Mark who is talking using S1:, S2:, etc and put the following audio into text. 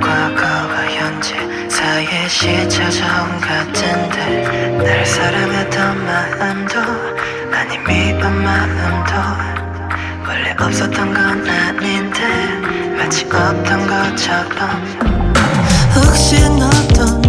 S1: 과거와 현재 사이의 시차저음 같은데 날 사랑했던 마음도 아니 미운 마음도 원래 없었던 건 아닌데 마치 없던 것처럼 혹시 어떤